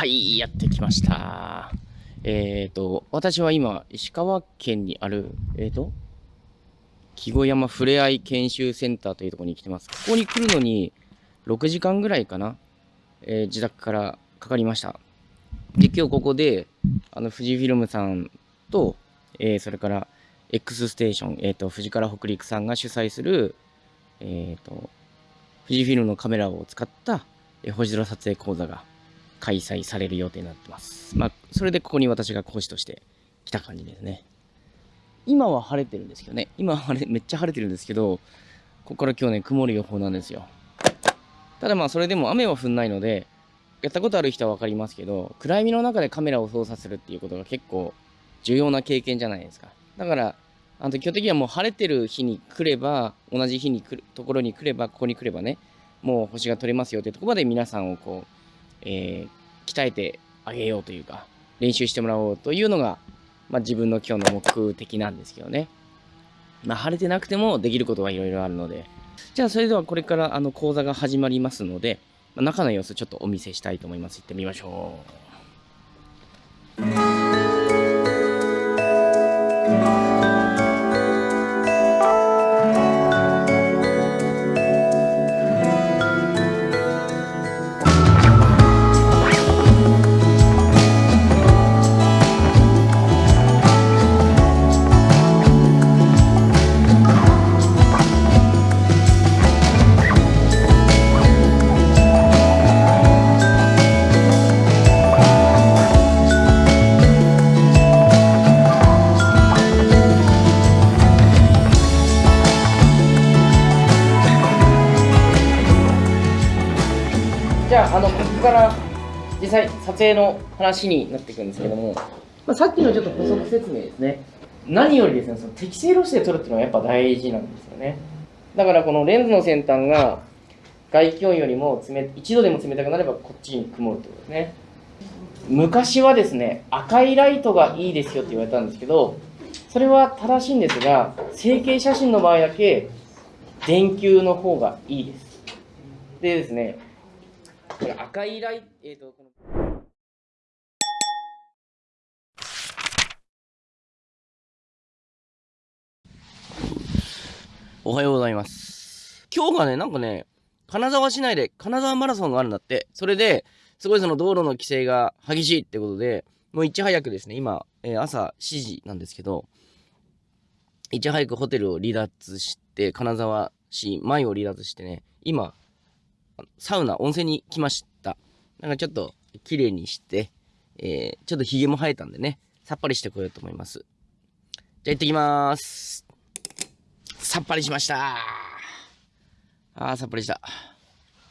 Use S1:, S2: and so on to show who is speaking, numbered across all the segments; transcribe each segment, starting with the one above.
S1: はい、やってきました。えっ、と、私は今、石川県にある、えっ、と、木古山ふれあい研修センターというところに来てます。ここに来るのに、6時間ぐらいかな、えー自宅からかかりました。で、今日ここで、あの、富士フィルムさんと、えそれから X ステーション、えっ、と、富士から北陸さんが主催する、えっ、と、富士フィルムのカメラを使った、え星空撮影講座が開催される予定になってます。まあ、それでここに私が講師として来た感じですね。今は晴れてるんですけどね。今は晴れ、めっちゃ晴れてるんですけど、ここから今日ね、曇る予報なんですよ。ただまあ、それでも雨は降んないので、やったことある人は分かりますけど、暗闇の中でカメラを操作するっていうことが結構重要な経験じゃないですか。だから、あの基本的にはもう晴れてる日に来れば、同じ日に来るところに来れば、ここに来ればね、もう星が撮れますよっていうところまで皆さんをこう、えー鍛えてあげようというか、練習してもらおうというのが、まあ、自分の今日の目的なんですけどね。まあ、晴れてなくてもできることはいろいろあるので。じゃあ、それではこれからあの講座が始まりますので、まあ中の様子ちょっとお見せしたいと思います。行ってみましょう。際撮影の話になっていくんですけども、まあ、さっきのちょっと補足説明ですね。何よりですね、その適正露出で撮るっていうのはやっぱ大事なんですよね。だからこのレンズの先端が外気温よりも冷1度でも冷たくなればこっちに曇るってことですね。昔はですね、赤いライトがいいですよって言われたんですけど、それは正しいんですが、成形写真の場合だけ電球の方がいいです。でですね、これ赤いライト、えっ、と、おはようございます。今日がね、なんかね、金沢市内で金沢マラソンがあるんだって。それで、すごいその道路の規制が激しいってことで、もういち早くですね、今、えー朝7時なんですけど、いち早くホテルを離脱して、金沢市前を離脱してね、今、サウナ、温泉に来ました。なんかちょっと綺麗にして、えーちょっと髭も生えたんでね、さっぱりしてこようと思います。じゃあ行ってきます。さっぱりしましたあー、さっぱりした。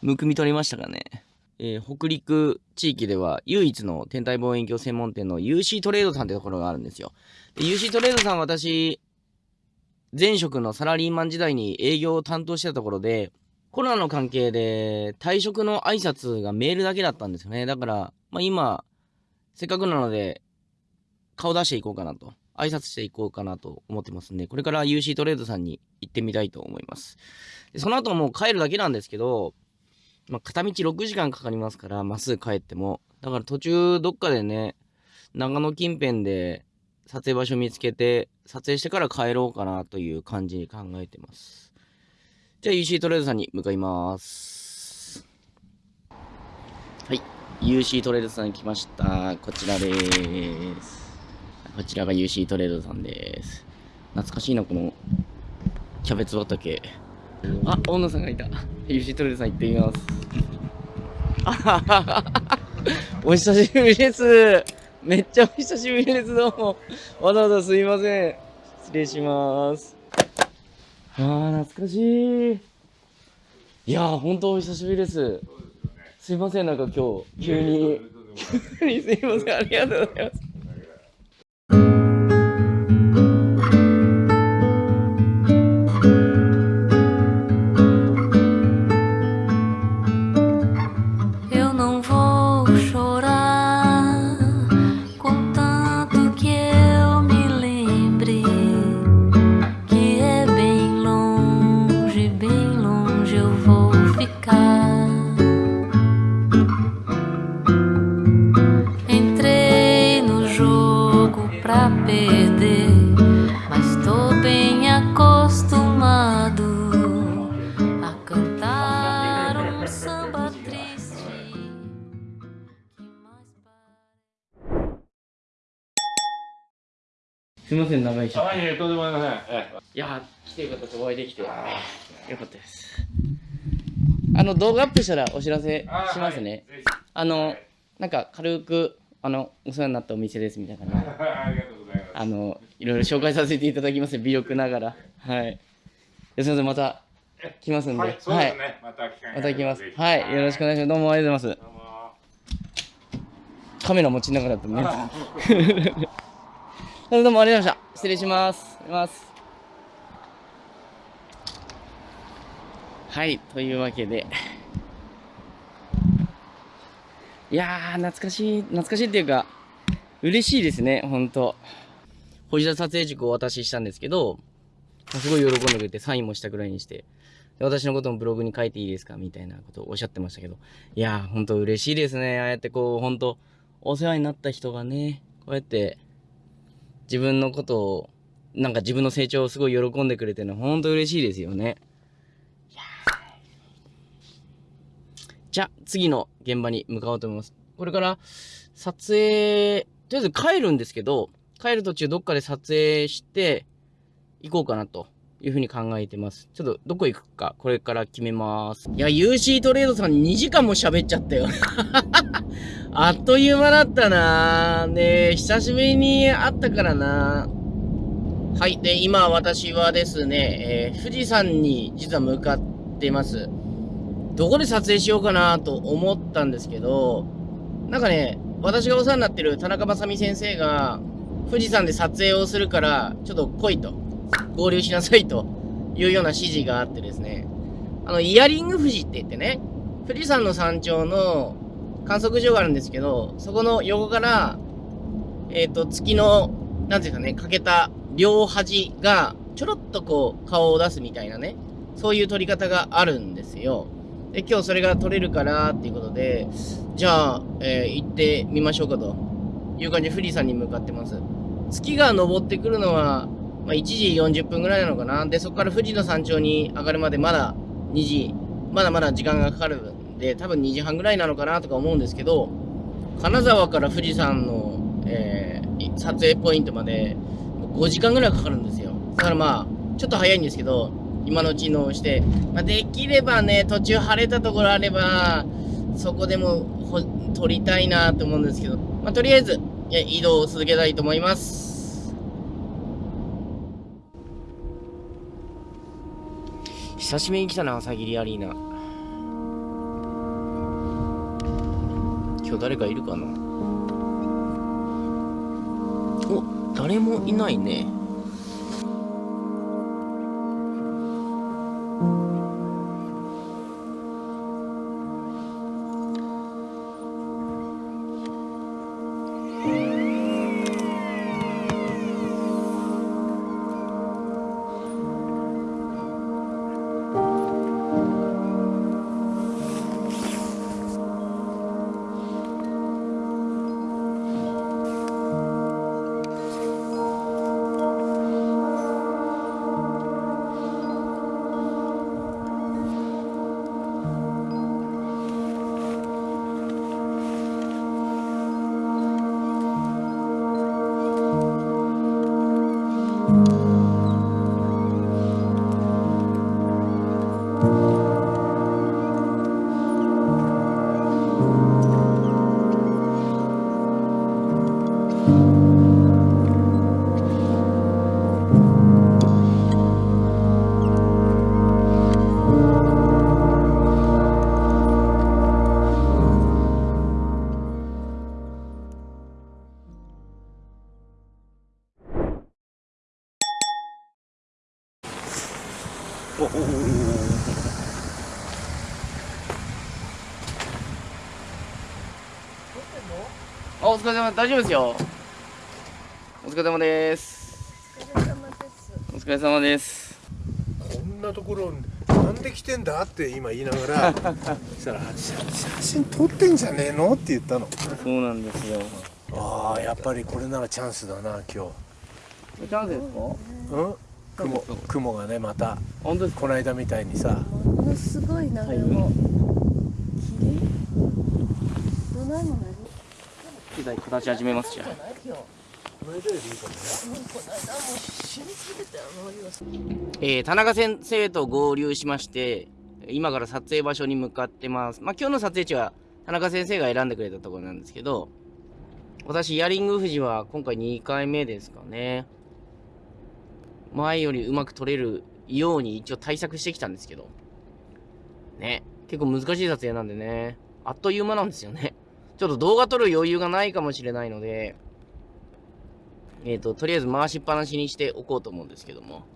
S1: むくみ取りましたかね。えー北陸地域では唯一の天体望遠鏡専門店の UC トレードさんってところがあるんですよ。で UC トレードさん私、前職のサラリーマン時代に営業を担当してたところで、コロナの関係で退職の挨拶がメールだけだったんですよね。だから、まあ今、せっかくなので、顔出していこうかなと。挨拶していこうかなと思ってますんで、これから UC トレードさんに行ってみたいと思います。その後もう帰るだけなんですけど、まあ、片道6時間かかりますから、まっすぐ帰っても。だから途中どっかでね、長野近辺で撮影場所見つけて、撮影してから帰ろうかなという感じに考えてます。じゃあ UC トレードさんに向かいます。はい。UC トレードさん来ました。こちらです。こちらが UC トレードさんです。懐かしいな、このキャベツ畑。あ、大野さんがいた。UC トレードさん行ってみます。あはははお久しぶりです。めっちゃお久しぶりです。どうも。わざわざすいません。失礼します。あー、懐かしい。いやー、ほんとお久しぶりです。すいません、なんか今日、急に。急にすいません、ありがとうございます。すみません長いし
S2: あ、いえ、とんでもありません。え
S1: いやー来てよかったですお会いできてよかったです。あの動画アップしたらお知らせ
S2: え
S1: しますね、
S2: はい。
S1: あの、
S2: はい。
S1: なんか軽くあのお世話になったお店ですみたいな。感じで
S2: ありがとうございます。
S1: あのいろいろ紹介させていただきます微力ながら。はい。すみませんまた来ますんで。
S2: はい、そうですね。また機会が
S1: また来ます。はい。よろしくお願いします。どうもありがとうございます。カメラ持ちながらだったね どうもありがとうございました。失礼します。ますはいというわけで。いやー懐かしい懐かしいっていうか嬉しいですねほんと星田撮影塾をお渡ししたんですけどすごい喜んでくれてサインもしたぐらいにして。私のこともブログに書いていいですかみたいなことをおっしゃってましたけど。いやーほんと嬉しいですね。ああやってこうほんとお世話になった人がねこうやって自分のことをなんか自分の成長をすごい喜んでくれてるのほんと嬉しいですよね。じゃあ次の現場に向かおうと思います。これから撮影とりあえず帰るんですけど帰る途中どっかで撮影して行こうかなと。いうふうに考えてます。ちょっとどこ行くかこれから決めます。いや、UC トレードさん2時間も喋っちゃったよ。あっという間だったなね、久しぶりに会ったからなはい。で、今私はですね、えー富士山に実は向かってます。どこで撮影しようかなと思ったんですけど、なんかね、私がお世話になってる田中正美先生が、富士山で撮影をするから、ちょっと来いと。合流しなさいというような指示があってですね。あの、イヤリング富士って言ってね、富士山の山頂の観測所があるんですけど、そこの横から、えっ、と、月の、なんていうかね、かけた両端が、ちょろっとこう、顔を出すみたいなね、そういう撮り方があるんですよ。で、今日それが撮れるからっていうことで、じゃあ、えー行ってみましょうかという感じで富士山に向かってます。月が昇ってくるのは、まあ、1時40分ぐらいなのかな。で、そこから富士の山頂に上がるまでまだ2時、まだまだ時間がかかるんで、多分2時半ぐらいなのかなとか思うんですけど、金沢から富士山の、えー撮影ポイントまで5時間ぐらいかかるんですよ。だからまあ、ちょっと早いんですけど、今のうちのして、まあ、できればね、途中晴れたところあれば、そこでも撮りたいなと思うんですけど、まあ、とりあえず、移動を続けたいと思います。久しぶりに来たな、朝霧アリーナ。今日誰かいるかな？お、誰もいないね。おお疲れ様大丈夫ですよ。お疲れ様です。お疲れ様です。
S3: こんなところなんで来てんだって今言いながら そしたら写写真撮ってんじゃねえの？って言ったの。
S1: そうなんですよ。
S3: ああやっぱりこれならチャンスだな今
S1: チャンスですか？
S3: 日うん？雲雲がねまた
S1: 本当
S3: この間みたいにさ。
S4: ものすごいなでも。霧どないもない
S1: 機材形始めますじゃあえー田中先生と合流しまして今から撮影場所に向かってます。まあ今日の撮影地は田中先生が選んでくれたところなんですけど私イヤリング富士は今回2回目ですかね。前よりうまく撮れるように一応対策してきたんですけど。ね。結構難しい撮影なんでね。あっという間なんですよね。ちょっと動画撮る余裕がないかもしれないのでえっ、ととりあえず回しっぱなしにしておこうと思うんですけども。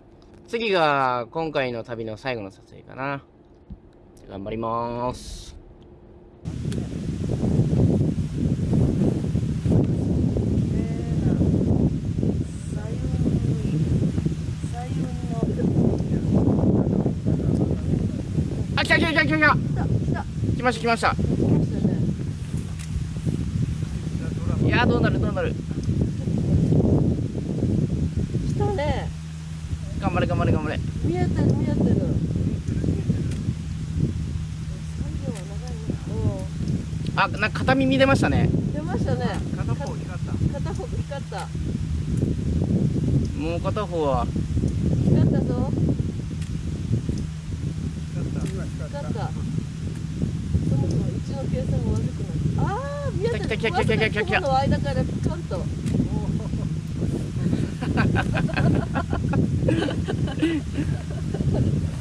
S1: 次が今回の旅の最後の撮影かな。頑張ります。あ来た来た来た。来た来た。来ました来ましたいやーどうなるどうなる。
S4: 来たね。
S1: 頑張れ頑張れ頑張れ。
S4: 見えてる見えてる。
S1: あなんか片耳出ましたね。
S4: うん出ましたね。
S3: 片方光った。
S4: 片方光った。
S1: もう片方は。
S4: 光ったぞ。
S3: 光った。
S4: 光ったの計算が悪くなるああ見えてる
S1: 来た来た来た来た来た来た来た
S4: 雲の間からピカンと
S1: は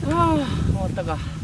S1: あ終わったか。